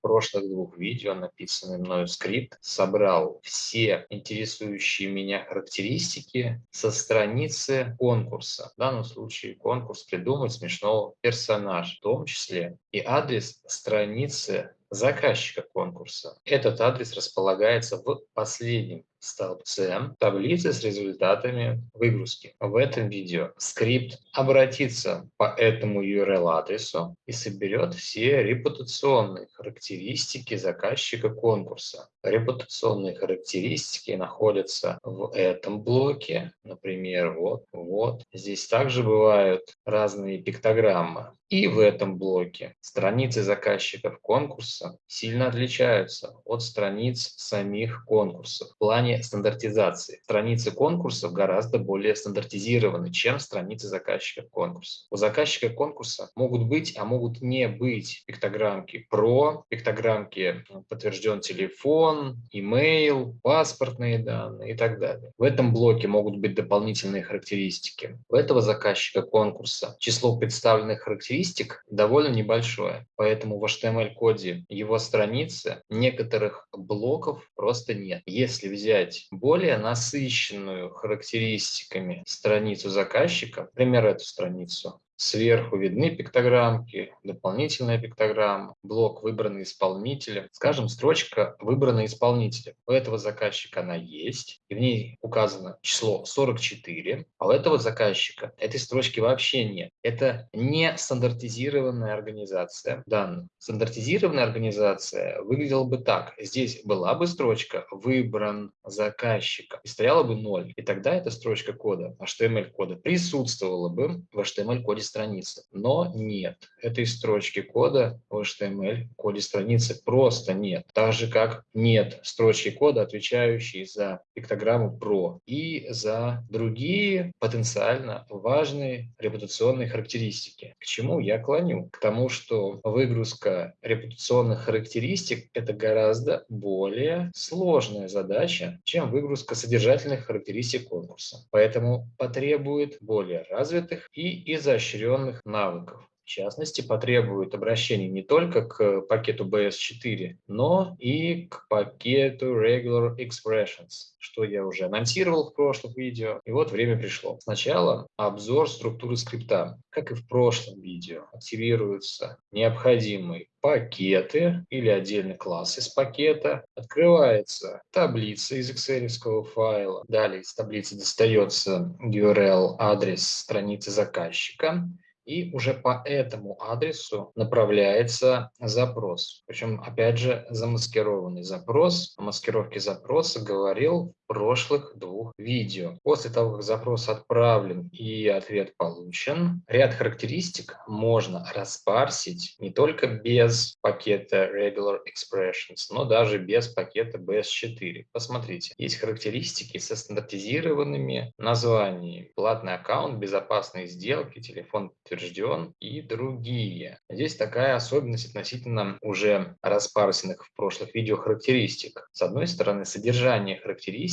прошлых двух видео написанный мною скрипт собрал все интересующие меня характеристики со страницы конкурса. В данном случае конкурс «Придумать смешного персонажа», в том числе и адрес страницы заказчика конкурса. Этот адрес располагается в последнем столбце таблицы с результатами выгрузки. В этом видео скрипт обратится по этому URL-адресу и соберет все репутационные характеристики заказчика конкурса. Репутационные характеристики находятся в этом блоке, например, вот, вот. Здесь также бывают разные пиктограммы. И в этом блоке страницы заказчиков конкурса сильно отличаются от страниц самих конкурсов в плане стандартизации. Страницы конкурсов гораздо более стандартизированы, чем страницы заказчиков конкурса. У заказчика конкурса могут быть, а могут не быть пиктограммки про, пиктограммки подтвержден телефон, имейл, паспортные данные и так далее. В этом блоке могут быть дополнительные характеристики. У этого заказчика конкурса число представленных характеристик характеристик довольно небольшое, поэтому в HTML-коде его страницы некоторых блоков просто нет. Если взять более насыщенную характеристиками страницу заказчика, например, эту страницу, Сверху видны пиктограммки, дополнительная пиктограмма, блок выбранный исполнителем. Скажем, строчка выбранный исполнителем. У этого заказчика она есть, и в ней указано число 44, а у этого заказчика этой строчки вообще нет. Это не стандартизированная организация данных. Стандартизированная организация выглядела бы так. Здесь была бы строчка «Выбран заказчика» и стояла бы 0. И тогда эта строчка кода, HTML-кода, присутствовала бы в HTML-коде страницы. Но нет, этой строчки кода в HTML коде страницы просто нет. Так же, как нет строчки кода, отвечающей за пиктограмму PRO и за другие потенциально важные репутационные характеристики. К чему я клоню? К тому, что выгрузка репутационных характеристик – это гораздо более сложная задача, чем выгрузка содержательных характеристик конкурса. Поэтому потребует более развитых и изощренных изощренных навыков. В частности, потребует обращения не только к пакету BS4, но и к пакету Regular Expressions, что я уже анонсировал в прошлых видео. И вот время пришло. Сначала обзор структуры скрипта. Как и в прошлом видео, активируются необходимые пакеты или отдельный класс из пакета. Открывается таблица из excel файла. Далее из таблицы достается URL, адрес страницы заказчика и уже по этому адресу направляется запрос. Причем, опять же, замаскированный запрос. О маскировке запроса говорил прошлых двух видео. После того, как запрос отправлен и ответ получен, ряд характеристик можно распарсить не только без пакета Regular Expressions, но даже без пакета BS4. Посмотрите, есть характеристики со стандартизированными названиями. Платный аккаунт, безопасные сделки, телефон подтвержден и другие. Здесь такая особенность относительно уже распарсенных в прошлых видео характеристик. С одной стороны, содержание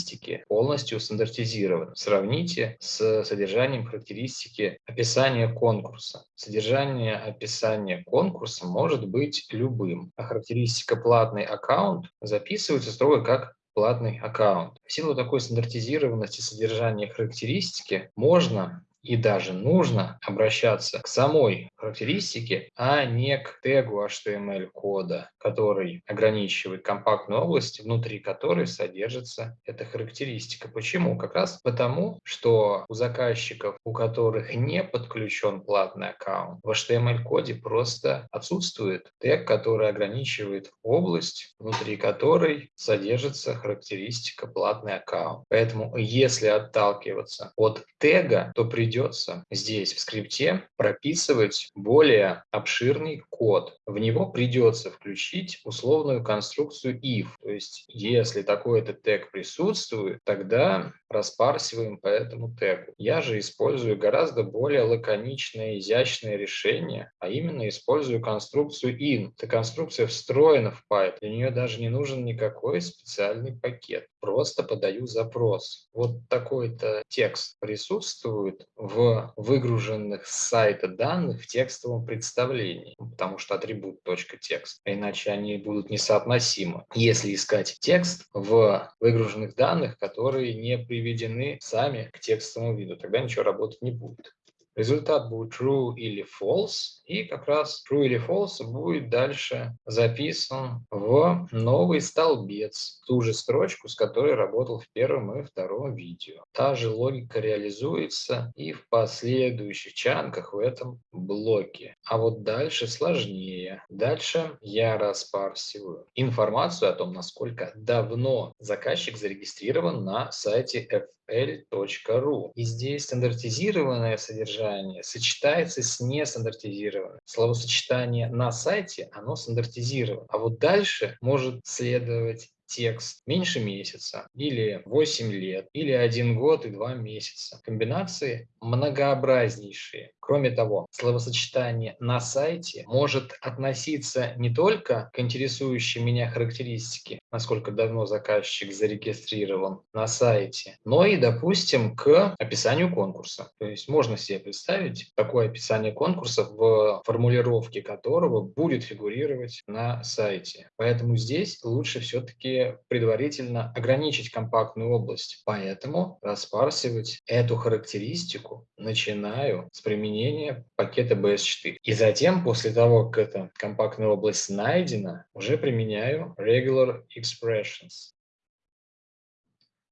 характеристики полностью стандартизировано. Сравните с содержанием характеристики описания конкурса. Содержание описания конкурса может быть любым, а характеристика платный аккаунт записывается строго как платный аккаунт. В силу такой стандартизированности содержания характеристики можно и даже нужно обращаться к самой характеристике, а не к тегу HTML кода, который ограничивает компактную область, внутри которой содержится эта характеристика. Почему? Как раз потому, что у заказчиков, у которых не подключен платный аккаунт, в HTML коде просто отсутствует тег, который ограничивает область, внутри которой содержится характеристика платный аккаунт. Поэтому если отталкиваться от тега, то придется придется здесь в скрипте прописывать более обширный код. В него придется включить условную конструкцию if. То есть если такой-то тег присутствует, тогда распарсиваем по этому тегу. Я же использую гораздо более лаконичное, изящное решение, а именно использую конструкцию in. Эта конструкция встроена в Python, для нее даже не нужен никакой специальный пакет. Просто подаю запрос. Вот такой-то текст присутствует в выгруженных с сайта данных в текстовом представлении, потому что атрибут .текст, а иначе они будут несоотносимы. Если искать текст в выгруженных данных, которые не приведены сами к текстовому виду, тогда ничего работать не будет. Результат будет true или false, и как раз true или false будет дальше записан в новый столбец, ту же строчку, с которой работал в первом и втором видео. Та же логика реализуется и в последующих чанках в этом блоке. А вот дальше сложнее. Дальше я распарсиваю информацию о том, насколько давно заказчик зарегистрирован на сайте fl.ru. И здесь стандартизированное содержание сочетается с нестандартизированным. Словосочетание на сайте, оно стандартизировано. А вот дальше может следовать текст меньше месяца, или 8 лет, или 1 год и 2 месяца. Комбинации многообразнейшие. Кроме того, словосочетание «на сайте» может относиться не только к интересующей меня характеристике, насколько давно заказчик зарегистрирован на сайте, но и, допустим, к описанию конкурса. То есть можно себе представить такое описание конкурса, в формулировке которого будет фигурировать на сайте. Поэтому здесь лучше все-таки предварительно ограничить компактную область. Поэтому распарсивать эту характеристику начинаю с применения пакета BS4. И затем, после того, как эта компактная область найдена, уже применяю regular expressions.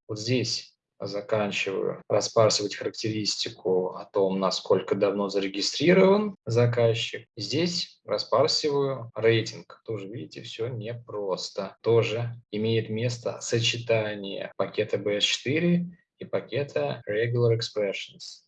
Вот здесь заканчиваю распарсивать характеристику о том, насколько давно зарегистрирован заказчик. Здесь распарсиваю рейтинг. Тоже, видите, все непросто. Тоже имеет место сочетание пакета BS4 и пакета Regular Expressions.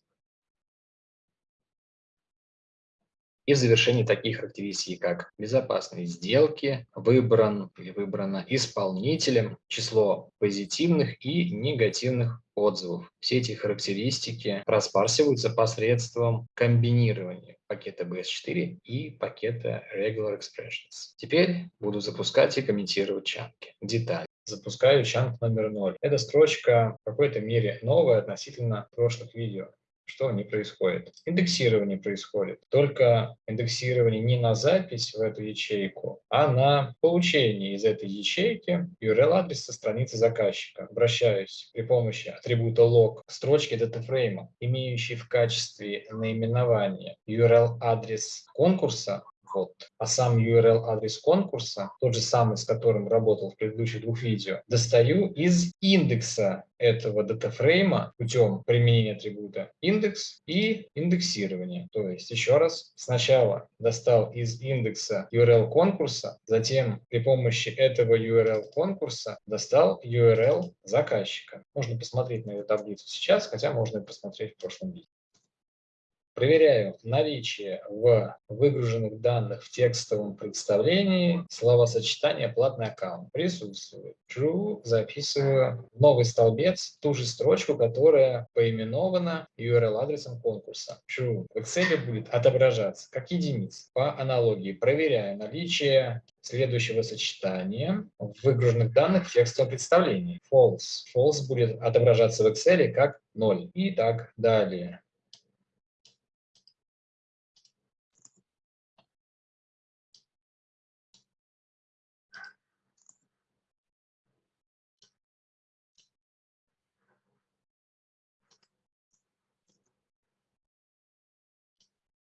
И завершении такие характеристики, как безопасные сделки, выбран или выбрано исполнителем число позитивных и негативных отзывов. Все эти характеристики распарсиваются посредством комбинирования пакета BS4 и пакета Regular Expressions. Теперь буду запускать и комментировать чанки. Детали. Запускаю чанк номер 0. Эта строчка в какой-то мере новая относительно прошлых видео что не происходит? Индексирование происходит. Только индексирование не на запись в эту ячейку, а на получение из этой ячейки URL-адреса страницы заказчика. Обращаюсь при помощи атрибута log к строчке датафрейма, имеющей в качестве наименования URL-адрес конкурса, вот. А сам URL адрес конкурса, тот же самый, с которым работал в предыдущих двух видео, достаю из индекса этого датафрейма путем применения атрибута индекс и индексирования. То есть, еще раз, сначала достал из индекса URL конкурса, затем при помощи этого URL конкурса достал URL заказчика. Можно посмотреть на эту таблицу сейчас, хотя можно и посмотреть в прошлом видео. Проверяю наличие в выгруженных данных в текстовом представлении словосочетания «платный аккаунт». Присутствует. True. Записываю новый столбец, ту же строчку, которая поименована URL-адресом конкурса. True. В Excel будет отображаться как единица. По аналогии проверяю наличие следующего сочетания в выгруженных данных в текстовом представлении. False. False будет отображаться в Excel как 0. И так далее.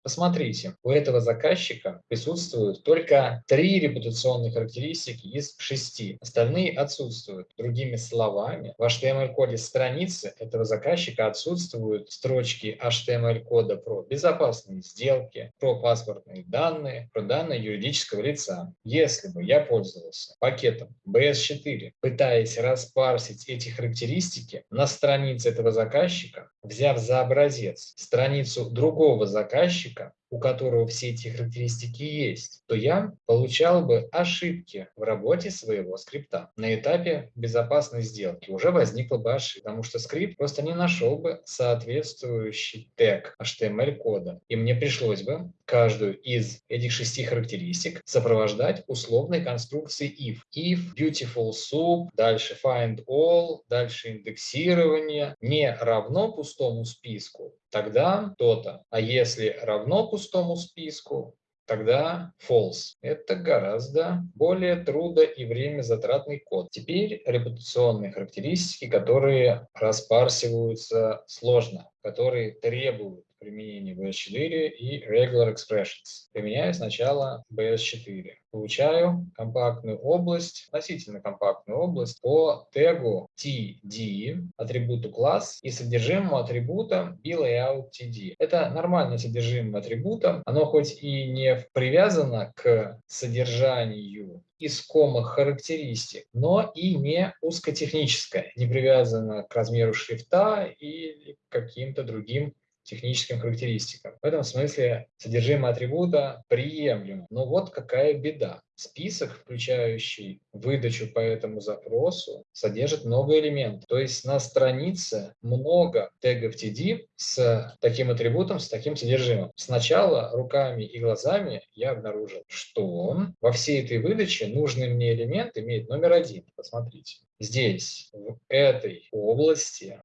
Посмотрите, у этого заказчика присутствуют только три репутационные характеристики из шести. Остальные отсутствуют. Другими словами, в HTML-коде страницы этого заказчика отсутствуют строчки HTML-кода про безопасные сделки, про паспортные данные, про данные юридического лица. Если бы я пользовался пакетом BS4, пытаясь распарсить эти характеристики на странице этого заказчика, взяв за образец страницу другого заказчика, заказчика у которого все эти характеристики есть, то я получал бы ошибки в работе своего скрипта. На этапе безопасной сделки уже возникла бы ошибка, потому что скрипт просто не нашел бы соответствующий тег HTML-кода. И мне пришлось бы каждую из этих шести характеристик сопровождать условной конструкцией if. If, beautiful soup, дальше find all, дальше индексирование не равно пустому списку, тогда то-то. А если равно пустому списку, тогда false. Это гораздо более трудо- и время затратный код. Теперь репутационные характеристики, которые распарсиваются сложно, которые требуют применения BS4 и Regular Expressions. Применяю сначала BS4. Получаю компактную область, относительно компактную область по тегу TD, атрибуту класс и содержимому атрибута BLayoutTD. Это нормальное содержимое атрибута. Оно хоть и не привязано к содержанию искомых характеристик, но и не узкотехническое, не привязано к размеру шрифта или каким-то другим техническим характеристикам. В этом смысле содержимое атрибута приемлемо. Но вот какая беда. Список, включающий выдачу по этому запросу, содержит много элементов. То есть на странице много тегов TD с таким атрибутом, с таким содержимым. Сначала руками и глазами я обнаружил, что во всей этой выдаче нужный мне элемент имеет номер один. Посмотрите. Здесь, в этой области,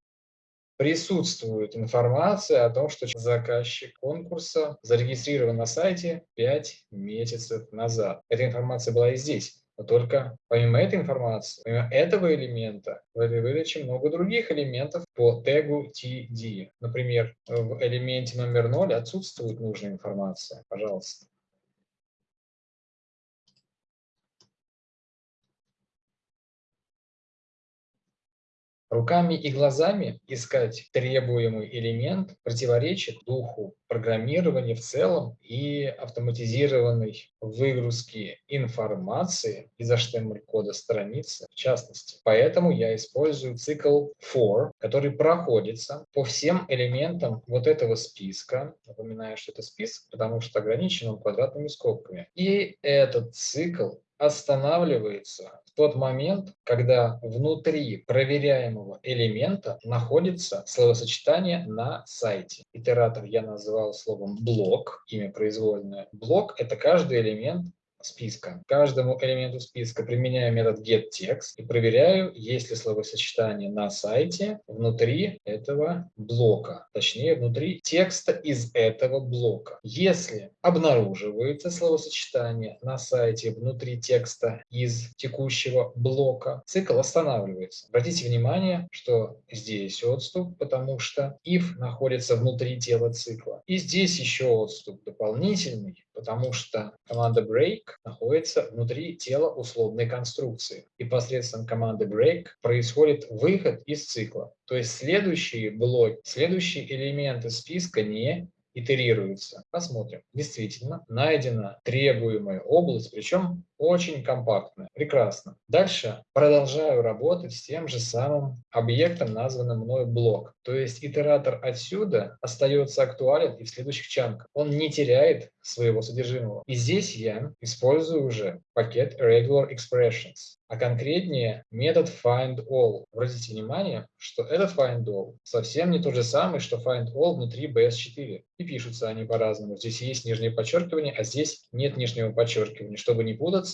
присутствует информация о том, что заказчик конкурса зарегистрирован на сайте 5 месяцев назад. Эта информация была и здесь. Но только помимо этой информации, помимо этого элемента, в этой выдаче много других элементов по тегу TD. Например, в элементе номер 0 отсутствует нужная информация. Пожалуйста. Руками и глазами искать требуемый элемент противоречит духу программирования в целом и автоматизированной выгрузки информации из HTML-кода страницы в частности. Поэтому я использую цикл for, который проходится по всем элементам вот этого списка. Напоминаю, что это список, потому что ограничен он квадратными скобками. И этот цикл останавливается тот момент, когда внутри проверяемого элемента находится словосочетание на сайте. Итератор я называл словом блок, имя произвольное. Блок – это каждый элемент списка. Каждому элементу списка применяю метод getText и проверяю, есть ли словосочетание на сайте внутри этого блока, точнее внутри текста из этого блока. Если обнаруживается словосочетание на сайте внутри текста из текущего блока, цикл останавливается. Обратите внимание, что здесь отступ, потому что if находится внутри тела цикла. И здесь еще отступ дополнительный, потому что команда break находится внутри тела условной конструкции. И посредством команды break происходит выход из цикла. То есть следующие блоки, следующие элементы списка не итерируются. Посмотрим. Действительно, найдена требуемая область, причем очень компактная. Прекрасно. Дальше продолжаю работать с тем же самым объектом, названным мной блок. То есть итератор отсюда остается актуален и в следующих чанках. Он не теряет своего содержимого. И здесь я использую уже пакет Regular Expressions, а конкретнее метод findAll. Обратите внимание, что этот findAll совсем не тот же самый, что findAll внутри BS4. И пишутся они по-разному. Здесь есть нижнее подчеркивание, а здесь нет нижнего подчеркивания. Чтобы не путаться,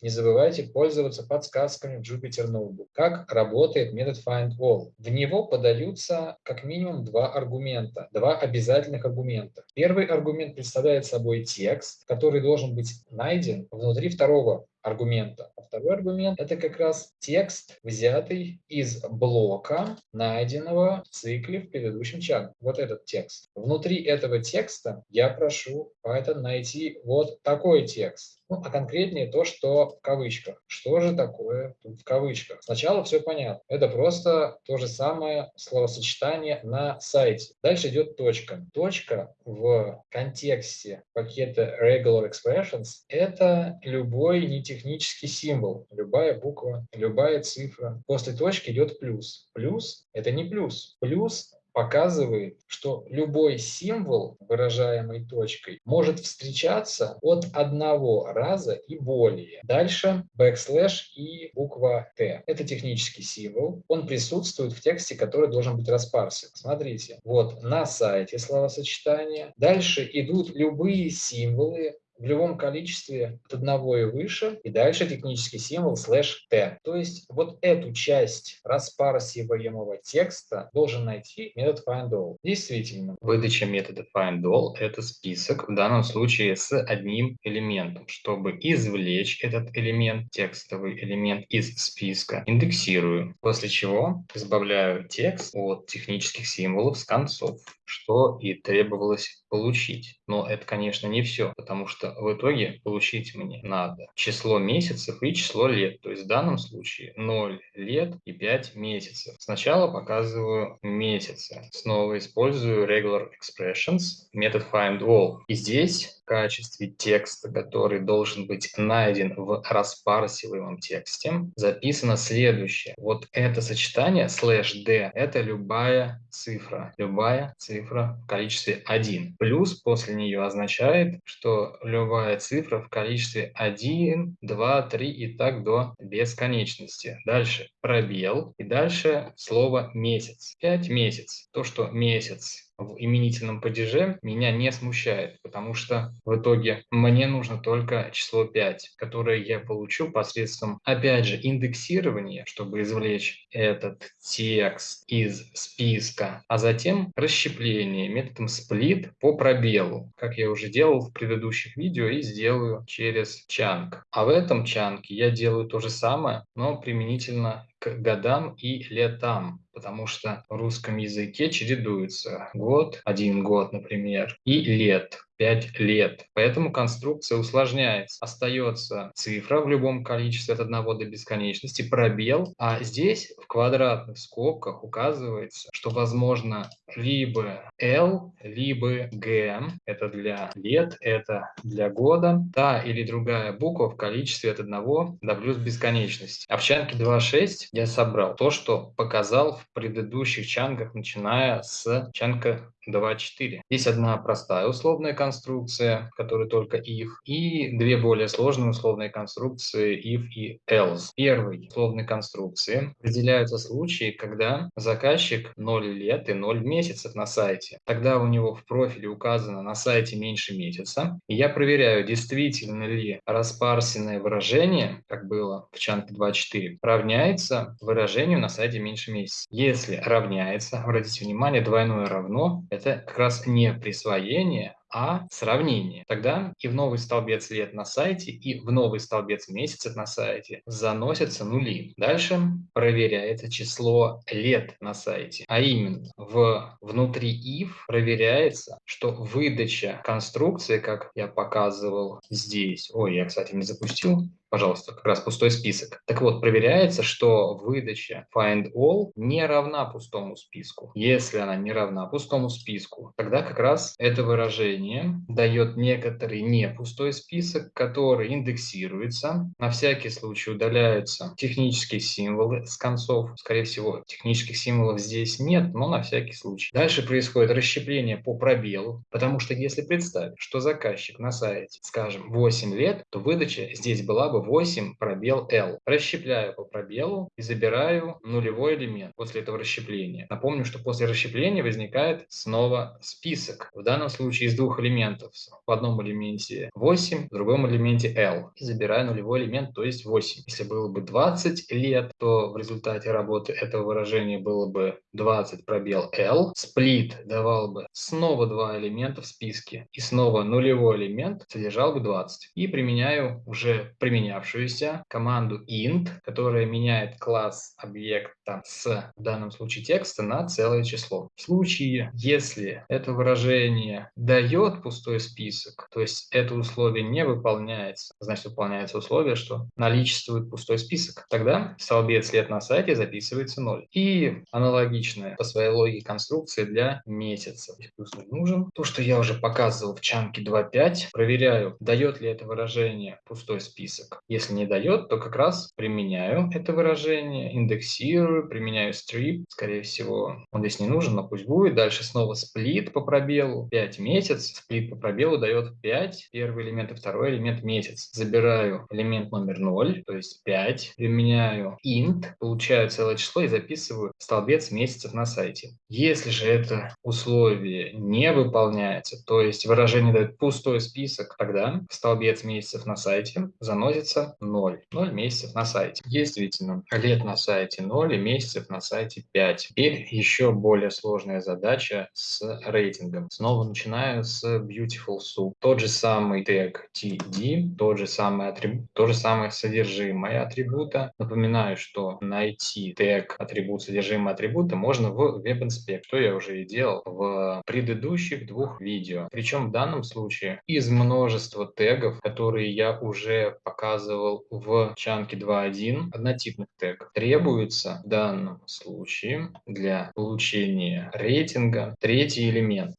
не забывайте пользоваться подсказками Jupyter Notebook. Как работает метод findAll? В него подаются как минимум два аргумента, два обязательных аргумента. Первый аргумент представляет собой текст, который должен быть найден внутри второго аргумента. А второй аргумент – это как раз текст, взятый из блока, найденного в цикле в предыдущем чате. Вот этот текст. Внутри этого текста я прошу Python найти вот такой текст. Ну, а конкретнее то, что в кавычках. Что же такое тут в кавычках? Сначала все понятно. Это просто то же самое словосочетание на сайте. Дальше идет точка. Точка в контексте пакета Regular Expressions – это любой нетехнический символ, любая буква, любая цифра. После точки идет плюс. Плюс – это не плюс. Плюс показывает, что любой символ, выражаемый точкой, может встречаться от одного раза и более. Дальше backslash и буква t. Это технический символ. Он присутствует в тексте, который должен быть распарсен. Смотрите, вот на сайте словосочетания. Дальше идут любые символы, в любом количестве от одного и выше, и дальше технический символ слэш t. То есть вот эту часть распарсиваемого текста должен найти метод findAll. Действительно, выдача метода findAll – это список, в данном случае с одним элементом. Чтобы извлечь этот элемент, текстовый элемент из списка, индексирую, после чего избавляю текст от технических символов с концов что и требовалось получить. Но это, конечно, не все, потому что в итоге получить мне надо число месяцев и число лет. То есть в данном случае 0 лет и 5 месяцев. Сначала показываю месяцы. Снова использую regular expressions, метод findAll. И здесь качестве текста, который должен быть найден в распарсиваемом тексте, записано следующее. Вот это сочетание slash d – это любая цифра. Любая цифра в количестве 1. Плюс после нее означает, что любая цифра в количестве 1, 2, 3 и так до бесконечности. Дальше пробел и дальше слово месяц. 5 месяц. То, что месяц в именительном падеже меня не смущает, потому что в итоге мне нужно только число 5, которое я получу посредством, опять же, индексирования, чтобы извлечь этот текст из списка, а затем расщепление методом split по пробелу, как я уже делал в предыдущих видео и сделаю через чанк. А в этом чанке я делаю то же самое, но применительно к годам и летам, потому что в русском языке чередуются год, один год, например, и лет. 5 лет. Поэтому конструкция усложняется. Остается цифра в любом количестве от 1 до бесконечности, пробел, а здесь в квадратных скобках указывается, что возможно либо L, либо G. Это для лет, это для года. Та или другая буква в количестве от 1 до плюс бесконечности. А в чанке 2.6 я собрал то, что показал в предыдущих чанках, начиная с чанка 2.4. Есть одна простая условная конструкция, которая только if, и две более сложные условные конструкции if и else. Первой условной конструкции определяются случаи, когда заказчик 0 лет и 0 месяцев на сайте. Тогда у него в профиле указано на сайте меньше месяца, и я проверяю, действительно ли распарсенное выражение, как было в чанке 2.4, равняется выражению на сайте меньше месяца. Если равняется, обратите внимание, двойное равно, это как раз не присвоение, а сравнение. Тогда и в новый столбец лет на сайте, и в новый столбец месяцев на сайте заносятся нули. Дальше проверяется число лет на сайте, а именно в внутри if проверяется, что выдача конструкции, как я показывал здесь, ой, я, кстати, не запустил, пожалуйста, как раз пустой список. Так вот, проверяется, что выдача find all не равна пустому списку. Если она не равна пустому списку, тогда как раз это выражение дает некоторый не пустой список, который индексируется. На всякий случай удаляются технические символы с концов. Скорее всего, технических символов здесь нет, но на всякий случай. Дальше происходит расщепление по пробелу, потому что если представить, что заказчик на сайте, скажем, 8 лет, то выдача здесь была бы 8 пробел L. Расщепляю по пробелу и забираю нулевой элемент после этого расщепления. Напомню, что после расщепления возникает снова список. В данном случае из двух элементов. В одном элементе 8, в другом элементе L. И забираю нулевой элемент, то есть 8. Если было бы 20 лет, то в результате работы этого выражения было бы 20 пробел L. Сплит давал бы снова два элемента в списке. И снова нулевой элемент содержал бы 20. И применяю уже применяю поменявшуюся команду int, которая меняет класс объекта с, в данном случае, текста на целое число. В случае, если это выражение дает пустой список, то есть это условие не выполняется, значит выполняется условие, что наличествует пустой список, тогда столбец лет на сайте записывается 0. И аналогичная по своей логике конструкция для месяца. Плюс нужен. То, что я уже показывал в чанке 2.5, проверяю, дает ли это выражение пустой список Если не дает, то как раз применяю это выражение, индексирую, применяю strip. Скорее всего, он здесь не нужен, но пусть будет. Дальше снова сплит по пробелу. 5 месяц. Сплит по пробелу дает 5. Первый элемент и второй элемент месяц. Забираю элемент номер 0, то есть 5. Применяю int, получаю целое число и записываю столбец месяцев на сайте. Если же это условие не выполняется, то есть выражение дает пустой список, тогда столбец месяцев на сайте заносится 0. 0 месяцев на сайте. Действительно, лет на сайте 0 и месяцев на сайте 5. Теперь еще более сложная задача с рейтингом. Снова начинаю с Beautiful Soup. Тот же самый тег TD, тот же самый атрибут, то же самое содержимое атрибута. Напоминаю, что найти тег атрибут содержимое атрибута можно в WebInspect, что я уже и делал в предыдущих двух видео. Причем в данном случае из множества тегов, которые я уже показывал в чанке 2.1, однотипных тег, требуется в данном случае для получения рейтинга третий элемент.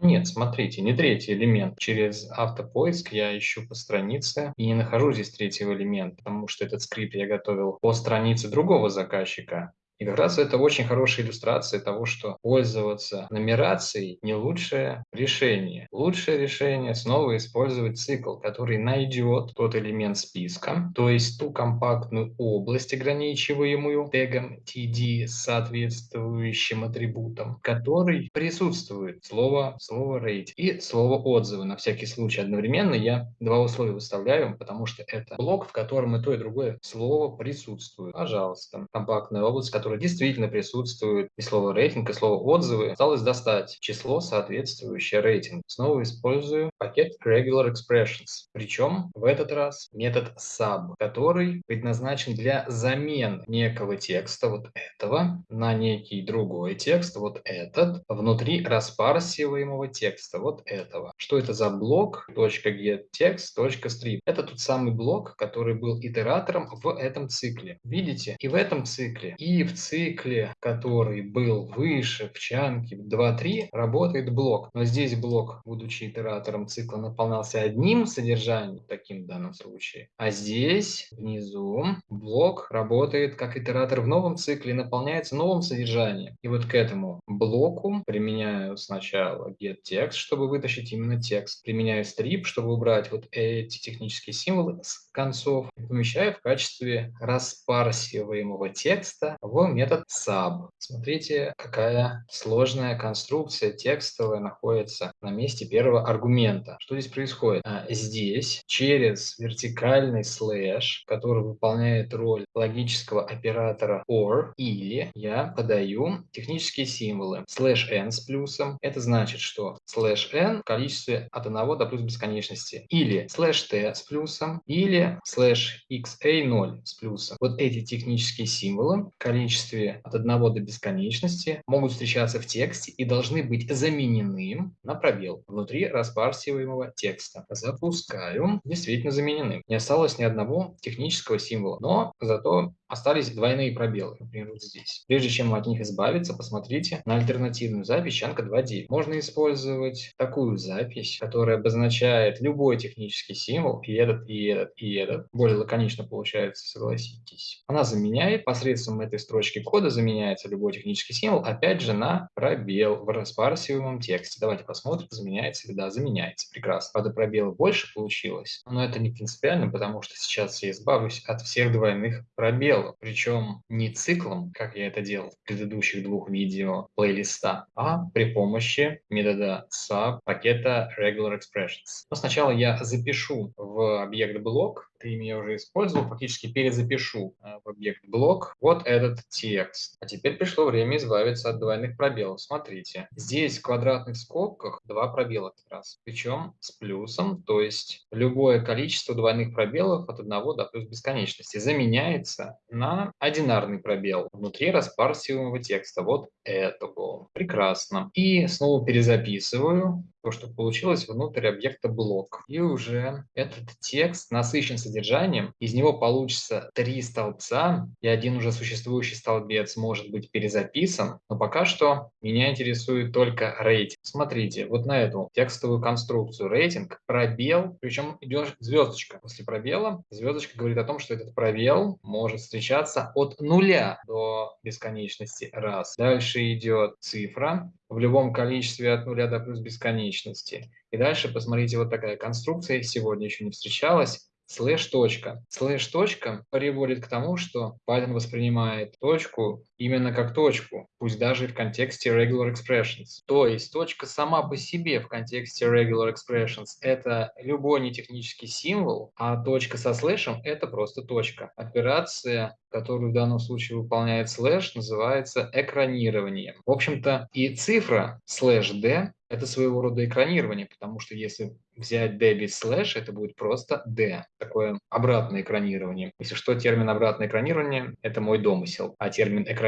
Нет, смотрите, не третий элемент. Через автопоиск я ищу по странице и не нахожу здесь третьего элемента, потому что этот скрипт я готовил по странице другого заказчика. И как раз это очень хорошая иллюстрация того, что пользоваться нумерацией не лучшее решение. Лучшее решение снова использовать цикл, который найдет тот элемент списка, то есть ту компактную область, ограничиваемую тегом TD с соответствующим атрибутом, который присутствует слово, слово rate и слово отзывы. На всякий случай одновременно я два условия выставляю, потому что это блок, в котором и то, и другое слово присутствует. Пожалуйста, компактная область, которая которой действительно присутствует и слово рейтинг, и слово отзывы, осталось достать число, соответствующее рейтингу. Снова использую пакет regular expressions. Причем в этот раз метод sub, который предназначен для замен некого текста, вот этого, на некий другой текст, вот этот, внутри распарсиваемого текста, вот этого. Что это за блок? .getText, .strip. Это тот самый блок, который был итератором в этом цикле. Видите? И в этом цикле, и в цикле, который был выше в чанке 2.3, работает блок. Но здесь блок, будучи итератором цикла, наполнялся одним содержанием, таким в данном случае. А здесь, внизу, блок работает как итератор в новом цикле и наполняется новым содержанием. И вот к этому блоку применяю сначала getText, чтобы вытащить именно текст. Применяю strip, чтобы убрать вот эти технические символы с концов. И помещаю в качестве распарсиваемого текста в метод sub. Смотрите, какая сложная конструкция текстовая находится на месте первого аргумента. Что здесь происходит? А, здесь через вертикальный слэш, который выполняет роль логического оператора OR, или я подаю технические символы. Слэш n с плюсом, это значит, что слэш n в количестве от 1 до плюс бесконечности. Или слэш t с плюсом, или слэш xa 0 с плюсом. Вот эти технические символы в количестве от 1 до бесконечности могут встречаться в тексте и должны быть заменены на пробел внутри распарсиваемого текста. Запускаю. Действительно заменены. Не осталось ни одного технического символа, но зато остались двойные пробелы, например, вот здесь. Прежде чем от них избавиться, посмотрите на альтернативную запись Чанка 2.9. Можно использовать такую запись, которая обозначает любой технический символ, и этот, и этот, и этот. Более лаконично получается, согласитесь. Она заменяет, посредством этой строчки кода заменяется любой технический символ, опять же, на пробел в распарсиваемом тексте. Давайте посмотрим, заменяется ли, да, заменяется. Прекрасно. Правда, пробелов больше получилось, но это не принципиально, потому что сейчас я избавлюсь от всех двойных пробелов причем не циклом, как я это делал в предыдущих двух видео плейлиста, а при помощи метода sub пакета regular expressions. Но сначала я запишу в объект блок ты меня уже использовал, фактически перезапишу э, в объект блок вот этот текст. А теперь пришло время избавиться от двойных пробелов. Смотрите, здесь в квадратных скобках два пробела как раз, причем с плюсом, то есть любое количество двойных пробелов от 1 до плюс бесконечности заменяется на одинарный пробел внутри распарсиваемого текста. Вот этого. Прекрасно. И снова перезаписываю то, что получилось внутрь объекта блок. И уже этот текст насыщен содержанием, из него получится три столбца, и один уже существующий столбец может быть перезаписан, но пока что меня интересует только рейтинг. Смотрите, вот на эту текстовую конструкцию рейтинг, пробел, причем идет звездочка. После пробела звездочка говорит о том, что этот пробел может встречаться от нуля до бесконечности раз. Дальше идет цифра, в любом количестве от нуля до плюс бесконечности. И дальше посмотрите, вот такая конструкция сегодня еще не встречалась слэш точка. Слэш точка приводит к тому, что Python воспринимает точку именно как точку, пусть даже в контексте regular expressions. То есть точка сама по себе в контексте regular expressions – это любой нетехнический символ, а точка со слэшем – это просто точка. Операция, которую в данном случае выполняет слэш, называется экранированием. В общем-то, и цифра слэш d – это своего рода экранирование, потому что если взять d без слэш, это будет просто d. Такое обратное экранирование. Если что, термин обратное экранирование – это мой домысел, а термин экранирование –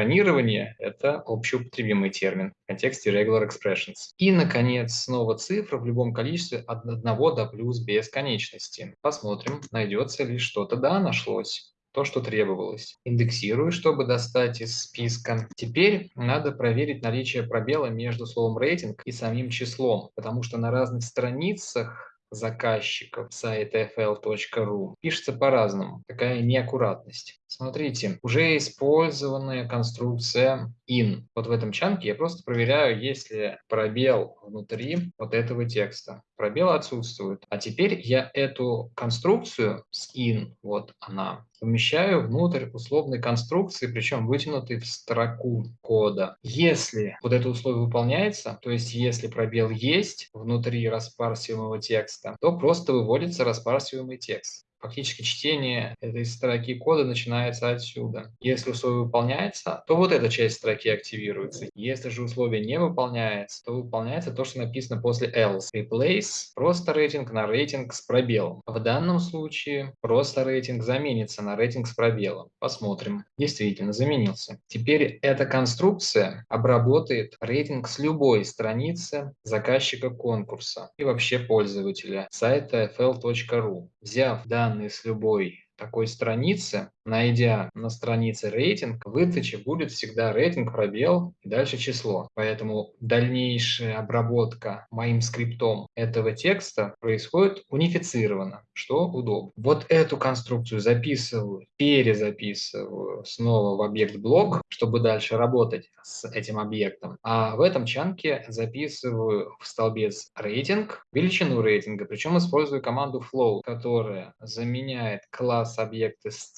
это общеупотребимый термин в контексте regular expressions. И, наконец, снова цифра в любом количестве от 1 до плюс бесконечности. Посмотрим, найдется ли что-то. Да, нашлось то, что требовалось. Индексирую, чтобы достать из списка. Теперь надо проверить наличие пробела между словом рейтинг и самим числом, потому что на разных страницах заказчиков сайта fl.ru пишется по-разному. Такая неаккуратность. Смотрите, уже использованная конструкция in. Вот в этом чанке я просто проверяю, есть ли пробел внутри вот этого текста. Пробел отсутствует. А теперь я эту конструкцию с in, вот она, помещаю внутрь условной конструкции, причем вытянутой в строку кода. Если вот это условие выполняется, то есть если пробел есть внутри распарсиваемого текста, то просто выводится распарсиваемый текст. Фактически чтение этой строки кода начинается отсюда. Если условие выполняется, то вот эта часть строки активируется. Если же условие не выполняется, то выполняется то, что написано после else. Replace просто рейтинг на рейтинг с пробелом. В данном случае просто рейтинг заменится на рейтинг с пробелом. Посмотрим. Действительно, заменился. Теперь эта конструкция обработает рейтинг с любой страницы заказчика конкурса и вообще пользователя сайта fl.ru. Взяв данные данные с любой такой страницы, найдя на странице рейтинг, в выдаче будет всегда рейтинг, пробел и дальше число. Поэтому дальнейшая обработка моим скриптом этого текста происходит унифицированно, что удобно. Вот эту конструкцию записываю, перезаписываю снова в объект блок, чтобы дальше работать с этим объектом. А в этом чанке записываю в столбец рейтинг, величину рейтинга, причем использую команду flow, которая заменяет класс объекта с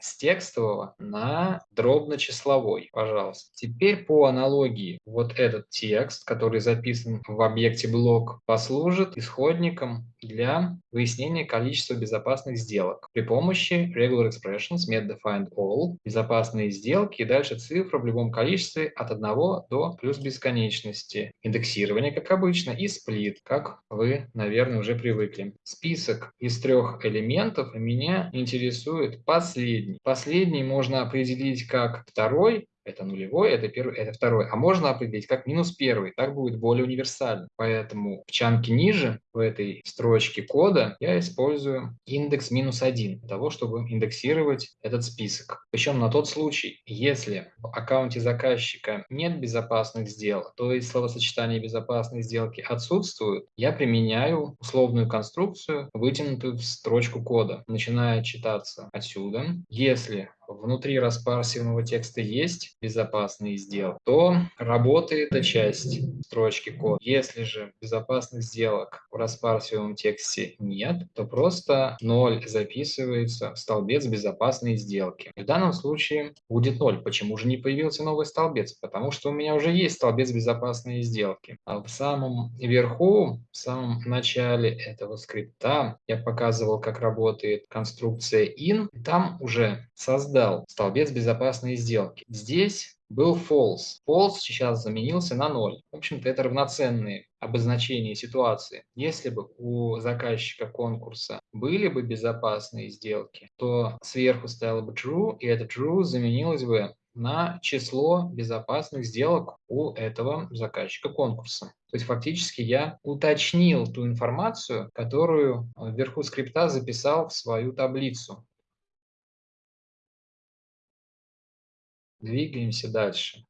с текстового на дробно-числовой, пожалуйста. Теперь по аналогии вот этот текст, который записан в объекте блок, послужит исходником для выяснения количества безопасных сделок при помощи regular expressions, met defined all, безопасные сделки и дальше цифра в любом количестве от 1 до плюс бесконечности. Индексирование, как обычно, и сплит, как вы, наверное, уже привыкли. Список из трех элементов меня интересует последний последний. Последний можно определить как второй, это нулевой, это первый, это второй. А можно определить как минус первый, так будет более универсально. Поэтому в чанке ниже, в этой строчке кода, я использую индекс минус один для того, чтобы индексировать этот список. Причем на тот случай, если в аккаунте заказчика нет безопасных сделок, то есть словосочетание безопасной сделки отсутствует, я применяю условную конструкцию, вытянутую в строчку кода, начиная читаться отсюда. Если внутри распарсивного текста есть безопасный сделок, то работает эта часть строчки кода. Если же безопасных сделок в распарсивном тексте нет, то просто 0 записывается в столбец безопасные сделки. В данном случае будет 0. Почему же не появился новый столбец? Потому что у меня уже есть столбец безопасные сделки. А в самом верху, в самом начале этого скрипта я показывал, как работает конструкция in. Там уже создать создал столбец безопасной сделки. Здесь был false. False сейчас заменился на 0. В общем-то, это равноценные обозначения ситуации. Если бы у заказчика конкурса были бы безопасные сделки, то сверху стояло бы true, и это true заменилось бы на число безопасных сделок у этого заказчика конкурса. То есть фактически я уточнил ту информацию, которую вверху скрипта записал в свою таблицу. Двигаемся дальше.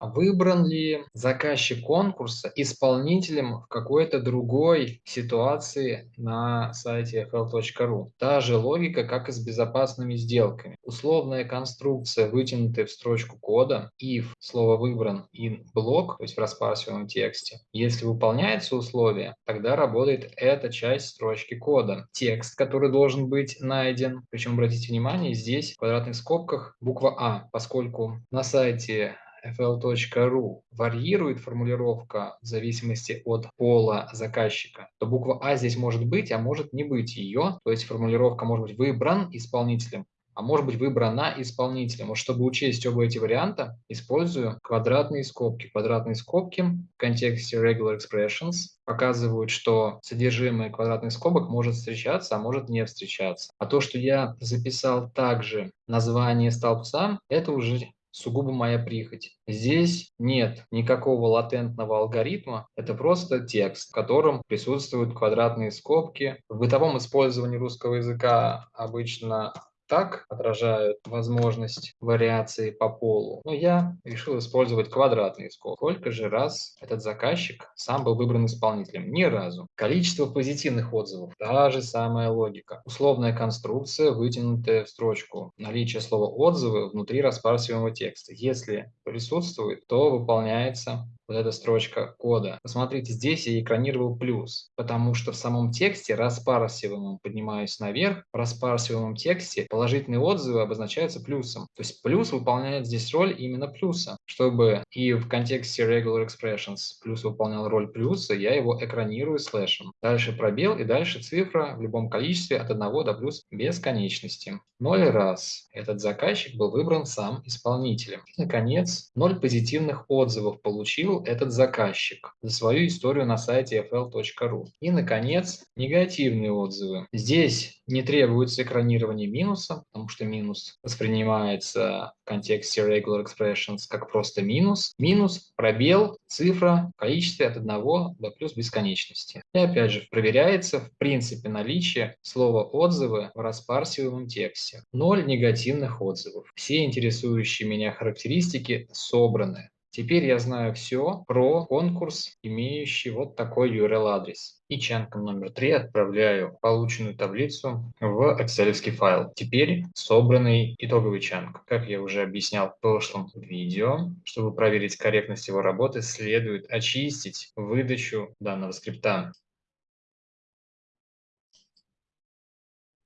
Выбран ли заказчик конкурса исполнителем в какой-то другой ситуации на сайте fl.ru? Та же логика, как и с безопасными сделками. Условная конструкция, вытянутая в строчку кода, if, слово выбран, in блок, то есть в распарсиваемом тексте. Если выполняется условие, тогда работает эта часть строчки кода. Текст, который должен быть найден, причем обратите внимание, здесь в квадратных скобках буква А, поскольку на сайте fl.ru варьирует формулировка в зависимости от пола заказчика, то буква А здесь может быть, а может не быть ее. То есть формулировка может быть выбран исполнителем, а может быть выбрана исполнителем. Вот чтобы учесть оба эти варианта, использую квадратные скобки. Квадратные скобки в контексте regular expressions показывают, что содержимое квадратных скобок может встречаться, а может не встречаться. А то, что я записал также название столбца, это уже сугубо моя прихоть. Здесь нет никакого латентного алгоритма, это просто текст, в котором присутствуют квадратные скобки. В бытовом использовании русского языка обычно так отражают возможность вариации по полу. Но я решил использовать квадратный скобки. Сколько же раз этот заказчик сам был выбран исполнителем? Ни разу. Количество позитивных отзывов. Та же самая логика. Условная конструкция, вытянутая в строчку. Наличие слова «отзывы» внутри распарсиваемого текста. Если присутствует, то выполняется вот эта строчка кода. Посмотрите, здесь я экранировал плюс, потому что в самом тексте распарсиваемом, поднимаюсь наверх, в распарсиваемом тексте положительные отзывы обозначаются плюсом. То есть плюс выполняет здесь роль именно плюса. Чтобы и в контексте regular expressions плюс выполнял роль плюса, я его экранирую слэшем. Дальше пробел и дальше цифра в любом количестве от 1 до плюс бесконечности. 0 раз этот заказчик был выбран сам исполнителем. И, наконец, 0 позитивных отзывов получил этот заказчик за свою историю на сайте fl.ru. И, наконец, негативные отзывы. Здесь не требуется экранирование минуса, потому что минус воспринимается в контексте regular expressions как просто минус. Минус, пробел, цифра, количестве от 1 до плюс бесконечности. И опять же, проверяется в принципе наличие слова «отзывы» в распарсиваемом тексте. Ноль негативных отзывов. Все интересующие меня характеристики собраны. Теперь я знаю все про конкурс, имеющий вот такой URL-адрес. И чанком номер 3 отправляю полученную таблицу в excel файл. Теперь собранный итоговый чанк. Как я уже объяснял в прошлом видео, чтобы проверить корректность его работы, следует очистить выдачу данного скрипта.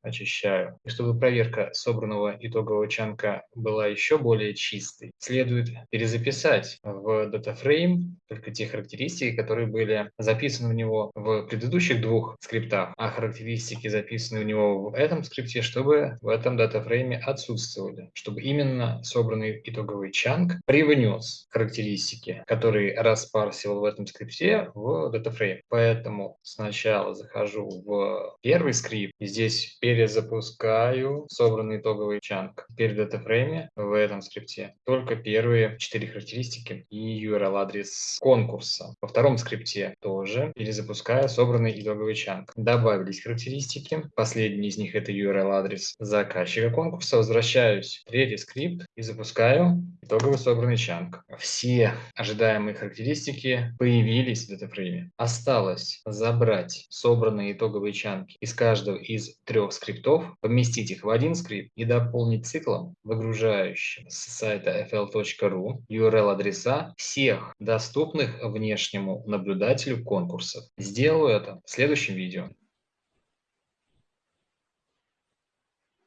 Очищаю. И чтобы проверка собранного итогового чанка была еще более чистой, следует перезаписать в DataFrame только те характеристики, которые были записаны в него в предыдущих двух скриптах, а характеристики, записанные в него в этом скрипте, чтобы в этом DataFrame отсутствовали, чтобы именно собранный итоговый чанк привнес характеристики, которые распарсивал в этом скрипте в DataFrame. Поэтому сначала захожу в первый скрипт, и здесь перезапускаю собранный итоговый чанк. Теперь в датафрейме в этом скрипте только первые четыре характеристики и URL-адрес конкурса. Во втором скрипте тоже перезапускаю собранный итоговый чанк. Добавились характеристики. Последний из них это URL-адрес заказчика конкурса. Возвращаюсь в третий скрипт и запускаю итоговый собранный чанк. Все ожидаемые характеристики появились в датафрейме. Осталось забрать собранные итоговые чанки из каждого из трех скриптов скриптов, поместить их в один скрипт и дополнить циклом, выгружающим с сайта fl.ru URL-адреса всех доступных внешнему наблюдателю конкурсов. Сделаю это в следующем видео.